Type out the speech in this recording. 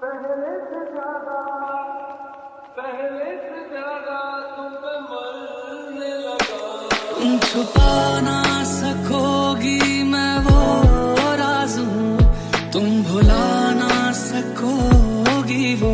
पहले से ज़्यादा, पहले से ज़्यादा तुम पे मरने लगा। तुम छुपा ना सकोगी मैं वो राज हूँ, तुम भुला ना सकोगी वो